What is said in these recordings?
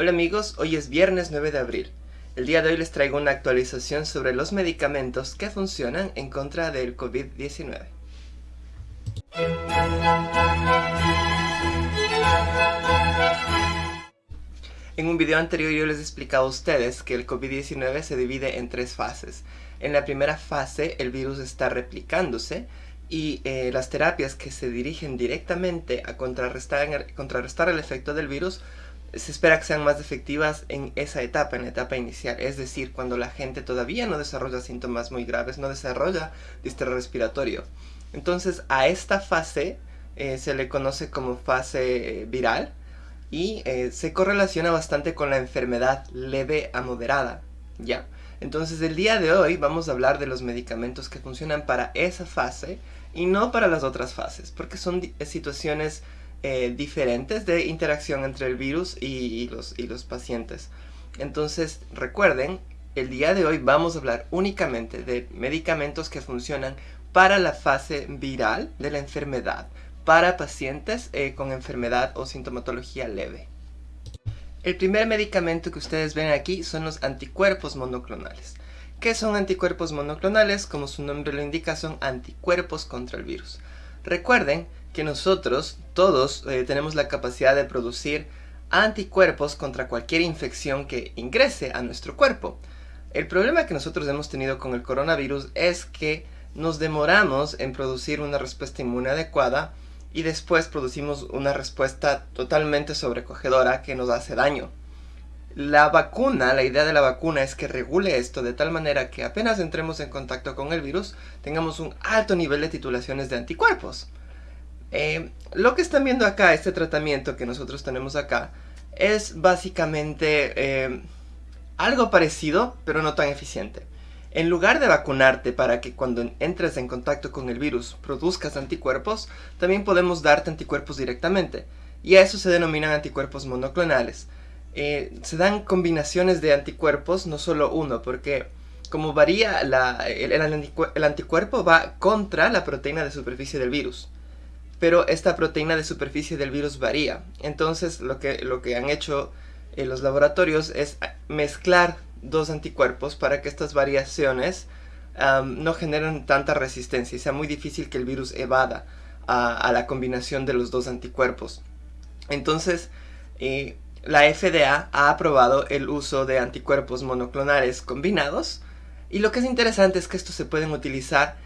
Hola amigos, hoy es viernes 9 de abril. El día de hoy les traigo una actualización sobre los medicamentos que funcionan en contra del COVID-19. En un video anterior yo les explicaba a ustedes que el COVID-19 se divide en tres fases. En la primera fase el virus está replicándose y eh, las terapias que se dirigen directamente a contrarrestar, contrarrestar el efecto del virus se espera que sean más efectivas en esa etapa, en la etapa inicial, es decir, cuando la gente todavía no desarrolla síntomas muy graves, no desarrolla distrés respiratorio. Entonces a esta fase eh, se le conoce como fase viral y eh, se correlaciona bastante con la enfermedad leve a moderada, ¿ya? Entonces el día de hoy vamos a hablar de los medicamentos que funcionan para esa fase y no para las otras fases, porque son situaciones eh, diferentes de interacción entre el virus y, los, y los pacientes. Entonces, recuerden, el día de hoy vamos a hablar únicamente de medicamentos que funcionan para la fase viral de la enfermedad, para pacientes eh, con enfermedad o sintomatología leve. El primer medicamento que ustedes ven aquí son los anticuerpos monoclonales. ¿Qué son anticuerpos monoclonales? Como su nombre lo indica, son anticuerpos contra el virus. Recuerden que nosotros todos eh, tenemos la capacidad de producir anticuerpos contra cualquier infección que ingrese a nuestro cuerpo. El problema que nosotros hemos tenido con el coronavirus es que nos demoramos en producir una respuesta inmune adecuada y después producimos una respuesta totalmente sobrecogedora que nos hace daño. La vacuna, la idea de la vacuna es que regule esto de tal manera que apenas entremos en contacto con el virus tengamos un alto nivel de titulaciones de anticuerpos. Eh, lo que están viendo acá, este tratamiento que nosotros tenemos acá, es básicamente eh, algo parecido, pero no tan eficiente. En lugar de vacunarte para que cuando entres en contacto con el virus produzcas anticuerpos, también podemos darte anticuerpos directamente. Y a eso se denominan anticuerpos monoclonales. Eh, se dan combinaciones de anticuerpos, no solo uno, porque como varía el anticuerpo va contra la proteína de superficie del virus pero esta proteína de superficie del virus varía. Entonces lo que, lo que han hecho eh, los laboratorios es mezclar dos anticuerpos para que estas variaciones no generen tanta resistencia y sea muy difícil que el virus evada a, la combinación de los dos anticuerpos. Entonces, eh, la FDA ha aprobado el uso de anticuerpos monoclonales combinados y lo que es interesante es que estos se pueden utilizar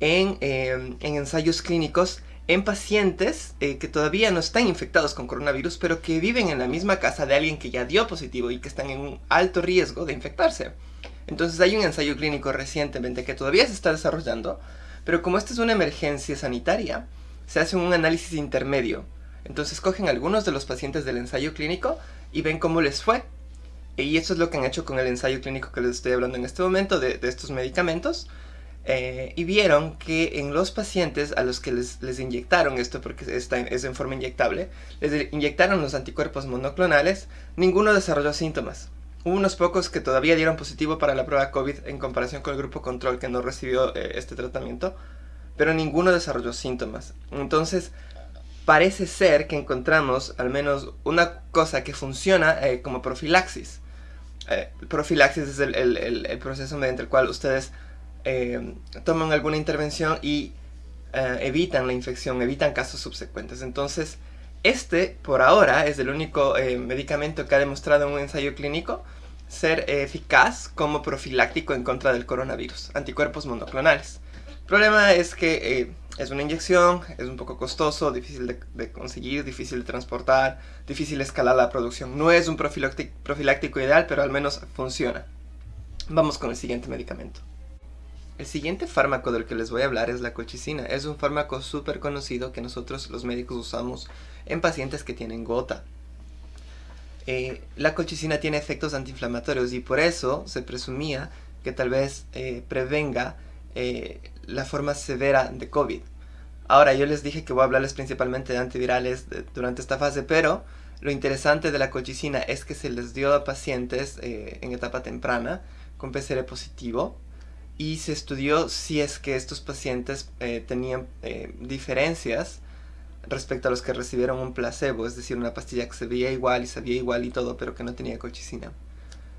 en, en ensayos clínicos en pacientes eh, que todavía no están infectados con coronavirus, pero que viven en la misma casa de alguien que ya dio positivo y que están en un alto riesgo de infectarse. Entonces hay un ensayo clínico recientemente que todavía se está desarrollando, pero como esta es una emergencia sanitaria, se hace un análisis intermedio. Entonces cogen algunos de los pacientes del ensayo clínico y ven cómo les fue. Y eso es lo que han hecho con el ensayo clínico que les estoy hablando en este momento de, estos medicamentos. Eh, y vieron que en los pacientes a los que les, les inyectaron esto, porque está es en forma inyectable, les inyectaron los anticuerpos monoclonales, ninguno desarrolló síntomas. Hubo unos pocos que todavía dieron positivo para la prueba COVID en comparación con el grupo control que no recibió eh, este tratamiento, pero ninguno desarrolló síntomas. Entonces, parece ser que encontramos al menos una cosa que funciona eh, como profilaxis. profilaxis es el, el, el proceso mediante el cual ustedes eh, toman alguna intervención y eh, evitan la infección, evitan casos subsecuentes. Entonces, este, por ahora, es el único eh, medicamento que ha demostrado en un ensayo clínico ser eficaz como profiláctico en contra del coronavirus, anticuerpos monoclonales. El problema es que es una inyección, es un poco costoso, difícil de, conseguir, difícil de transportar, difícil escalar la producción. No es un profiláctico ideal, pero al menos funciona. Vamos con el siguiente medicamento. El siguiente fármaco del que les voy a hablar es la colchicina. Es un fármaco súper conocido que nosotros los médicos usamos en pacientes que tienen gota. Eh, la colchicina tiene efectos antiinflamatorios y por eso se presumía que tal vez eh, prevenga eh, la forma severa de COVID. Ahora, yo les dije que voy a hablarles principalmente de antivirales durante esta fase, pero lo interesante de la colchicina es que se les dio a pacientes en etapa temprana con PCR positivo y se estudió si es que estos pacientes eh, tenían eh, diferencias respecto a los que recibieron un placebo, es decir, una pastilla que se veía igual y sabía igual y todo, pero que no tenía colchicina.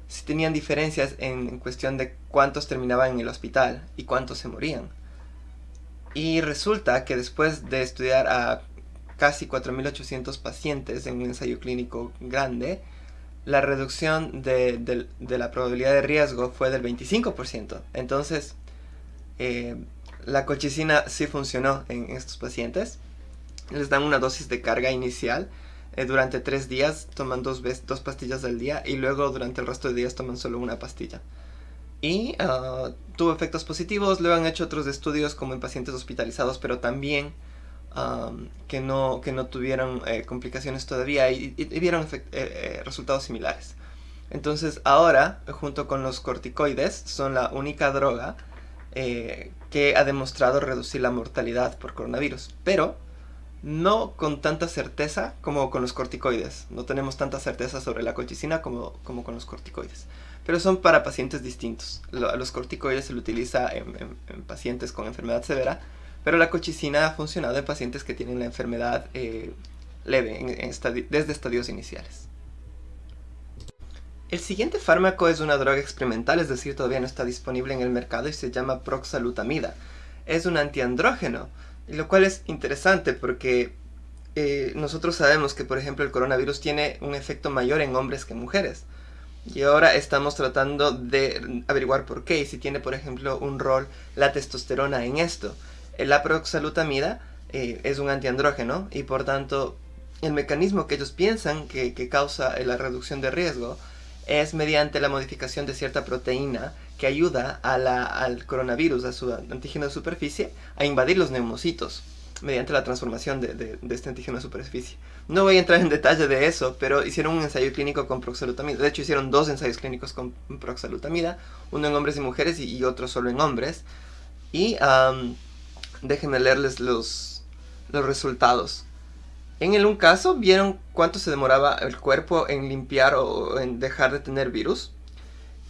Si tenían diferencias en, cuestión de cuántos terminaban en el hospital y cuántos se morían. Y resulta que después de estudiar a casi 4.800 pacientes en un ensayo clínico grande, la reducción de, la probabilidad de riesgo fue del 25%. Entonces, eh, la colchicina sí funcionó en estos pacientes. Les dan una dosis de carga inicial eh, durante tres días, toman dos, dos pastillas al día y luego durante el resto de días toman solo una pastilla. Y ah, tuvo efectos positivos, luego han hecho otros estudios como en pacientes hospitalizados, pero también que, no, que no tuvieron eh, complicaciones todavía y, y, vieron eh, resultados similares. Entonces ahora, junto con los corticoides, son la única droga que ha demostrado reducir la mortalidad por coronavirus. Pero no con tanta certeza como con los corticoides. No tenemos tanta certeza sobre la colchicina como, como con los corticoides. Pero son para pacientes distintos. los corticoides se lo utiliza en, pacientes con enfermedad severa, pero la colchicina ha funcionado en pacientes que tienen la enfermedad eh, leve, desde estadios iniciales. El siguiente fármaco es una droga experimental, es decir, todavía no está disponible en el mercado y se llama proxalutamida. Es un antiandrógeno, lo cual es interesante porque eh, nosotros sabemos que, por ejemplo, el coronavirus tiene un efecto mayor en hombres que mujeres. Y ahora estamos tratando de averiguar por qué y si tiene, por ejemplo, un rol la testosterona en esto. La proxalutamida eh, es un antiandrógeno y por tanto el mecanismo que ellos piensan que, causa la reducción de riesgo es mediante la modificación de cierta proteína que ayuda al coronavirus, a su antígeno de superficie, a invadir los neumocitos mediante la transformación de, este antígeno de superficie. No voy a entrar en detalle de eso, pero hicieron un ensayo clínico con proxalutamida. De hecho, hicieron dos ensayos clínicos con proxalutamida, uno en hombres y mujeres y, otro solo en hombres. Y déjenme leerles los, los resultados. En el un caso vieron cuánto se demoraba el cuerpo en limpiar o en dejar de tener virus.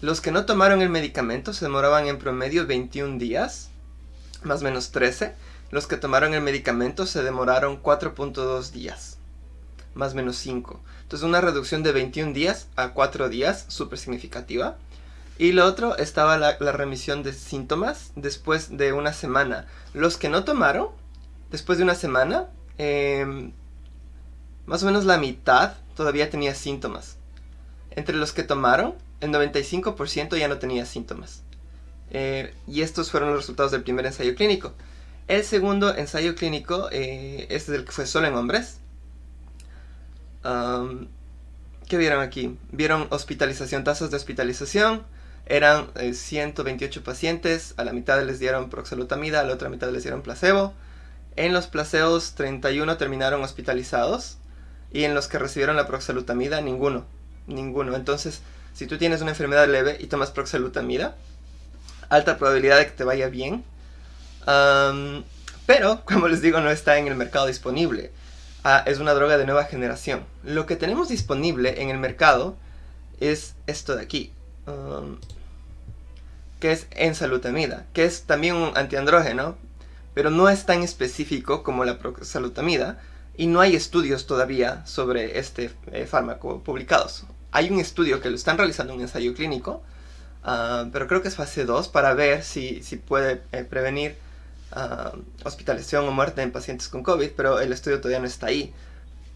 Los que no tomaron el medicamento se demoraban en promedio 21 días, más o menos 13. Los que tomaron el medicamento se demoraron 4.2 días, más o menos 5. Entonces una reducción de 21 días a 4 días, súper significativa. Y lo otro estaba la, remisión de síntomas después de una semana. Los que no tomaron, después de una semana, em, más o menos la mitad todavía tenía síntomas. Entre los que tomaron, el 95% ya no tenía síntomas. Eh, y estos fueron los resultados del primer ensayo clínico. El segundo ensayo clínico, eh, este es el que fue solo en hombres. ¿Qué vieron aquí? Vieron hospitalización, tasas de hospitalización. Eran 128 eh, pacientes, a la mitad les dieron proxalutamida, a la otra mitad les dieron placebo. En los placebos 31 terminaron hospitalizados y en los que recibieron la proxalutamida ninguno, ninguno. Entonces si tú tienes una enfermedad leve y tomas proxalutamida, alta probabilidad de que te vaya bien. pero, como les digo, no está en el mercado disponible. Ah, es una droga de nueva generación. Lo que tenemos disponible en el mercado es esto de aquí. que es ensalutamida, que es también un antiandrógeno, pero no es tan específico como la proxalutamida, y no hay estudios todavía sobre este eh, fármaco publicados hay un estudio que lo están realizando, un ensayo clínico, ah, pero creo que es fase 2 para ver si, si puede eh, prevenir uh, hospitalización o muerte en pacientes con COVID, pero el estudio todavía no está ahí.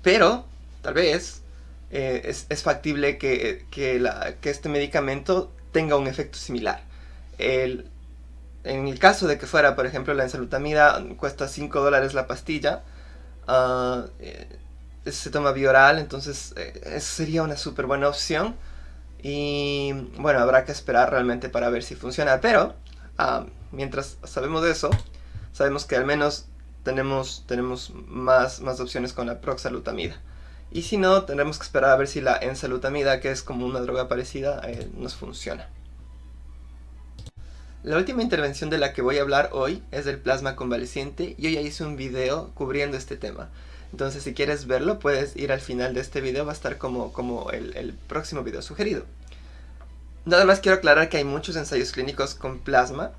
Pero, tal vez, eh, es, es, factible que, que, la, que, este medicamento tenga un efecto similar. El, en el caso de que fuera, por ejemplo, la ensalutamida cuesta 5 dólares la pastilla, uh, se toma bioral, entonces eh, sería una súper buena opción. Y bueno, habrá que esperar realmente para ver si funciona. Pero ah, mientras sabemos de eso, sabemos que al menos tenemos, tenemos más, más opciones con la proxalutamida. Y si no, tendremos que esperar a ver si la ensalutamida, que es como una droga parecida, eh, nos funciona. La última intervención de la que voy a hablar hoy es del plasma convaleciente. Yo ya hice un video cubriendo este tema. Entonces si quieres verlo puedes ir al final de este video, va a estar como, como el, próximo video sugerido. Nada más quiero aclarar que hay muchos ensayos clínicos con plasma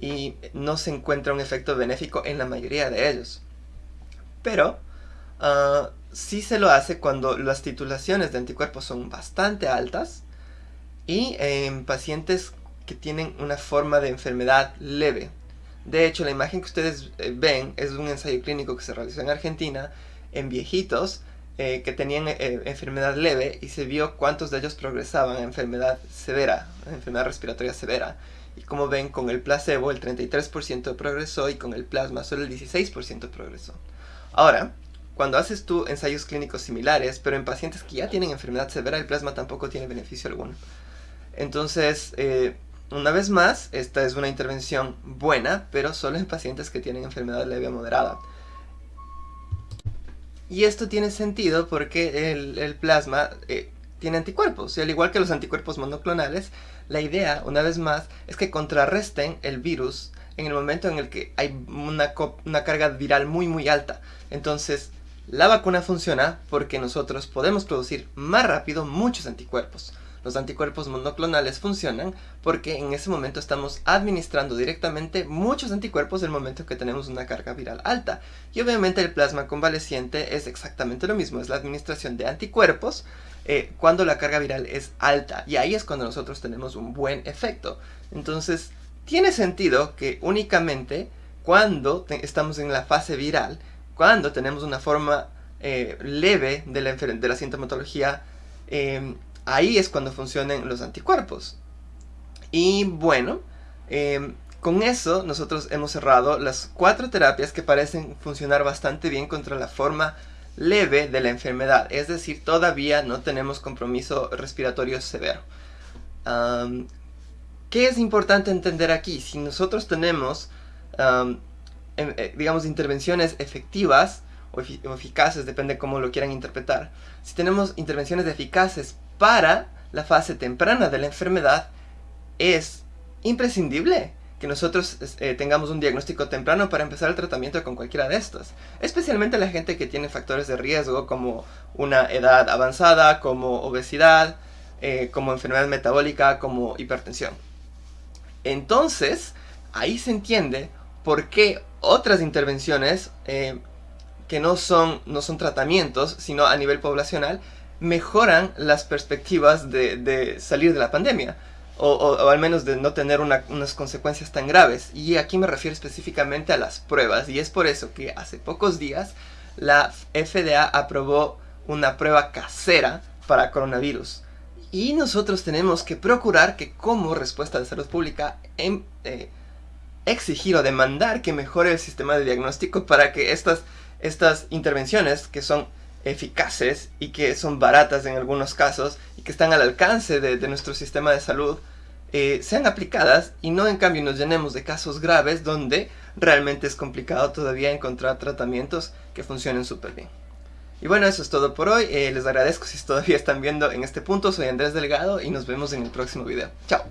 y no se encuentra un efecto benéfico en la mayoría de ellos. Pero Uh, sí se lo hace cuando las titulaciones de anticuerpos son bastante altas y en pacientes que tienen una forma de enfermedad leve. De hecho, la imagen que ustedes eh, ven es un ensayo clínico que se realizó en Argentina en viejitos eh, que tenían eh, enfermedad leve y se vio cuántos de ellos progresaban a enfermedad severa, enfermedad respiratoria severa. Y como ven, con el placebo el 33% progresó y con el plasma solo el 16% progresó. Ahora, cuando haces tú ensayos clínicos similares, pero en pacientes que ya tienen enfermedad severa, el plasma tampoco tiene beneficio alguno. Entonces, una vez más, esta es una intervención buena, pero solo en pacientes que tienen enfermedad leve o moderada. Y esto tiene sentido porque el, plasma eh, tiene anticuerpos, y al igual que los anticuerpos monoclonales, la idea, una vez más, es que contrarresten el virus en el momento en el que hay una carga viral muy muy alta. Entonces, la vacuna funciona porque nosotros podemos producir más rápido muchos anticuerpos. Los anticuerpos monoclonales funcionan porque en ese momento estamos administrando directamente muchos anticuerpos en el momento que tenemos una carga viral alta. Y obviamente el plasma convaleciente es exactamente lo mismo, es la administración de anticuerpos eh, cuando la carga viral es alta. Y ahí es cuando nosotros tenemos un buen efecto. Entonces, tiene sentido que únicamente cuando estamos en la fase viral, cuando tenemos una forma eh, leve de la, de la sintomatología, eh, ahí es cuando funcionan los anticuerpos. Y bueno, em, con eso nosotros hemos cerrado las cuatro terapias que parecen funcionar bastante bien contra la forma leve de la enfermedad, es decir, todavía no tenemos compromiso respiratorio severo. ¿Qué es importante entender aquí? Si nosotros tenemos, em, eh, digamos, intervenciones efectivas o, eficaces, depende cómo lo quieran interpretar, si tenemos intervenciones eficaces para la fase temprana de la enfermedad, es imprescindible que nosotros eh, tengamos un diagnóstico temprano para empezar el tratamiento con cualquiera de estas. Especialmente la gente que tiene factores de riesgo como una edad avanzada, como obesidad, eh, como enfermedad metabólica, como hipertensión. Entonces, ahí se entiende por qué otras intervenciones eh, que no son, no son tratamientos, sino a nivel poblacional, mejoran las perspectivas de, salir de la pandemia. O, al menos de no tener unas consecuencias tan graves. Y aquí me refiero específicamente a las pruebas. Y es por eso que hace pocos días la FDA aprobó una prueba casera para coronavirus. Y nosotros tenemos que procurar que como respuesta de salud pública em, eh, exigir o demandar que mejore el sistema de diagnóstico para que estas, estas intervenciones que son eficaces y que son baratas en algunos casos y que están al alcance de, nuestro sistema de salud eh, sean aplicadas y no en cambio nos llenemos de casos graves donde realmente es complicado todavía encontrar tratamientos que funcionen súper bien. Y bueno, eso es todo por hoy. Eh, les agradezco si todavía están viendo en este punto. Soy Andrés Delgado y nos vemos en el próximo video. Chao.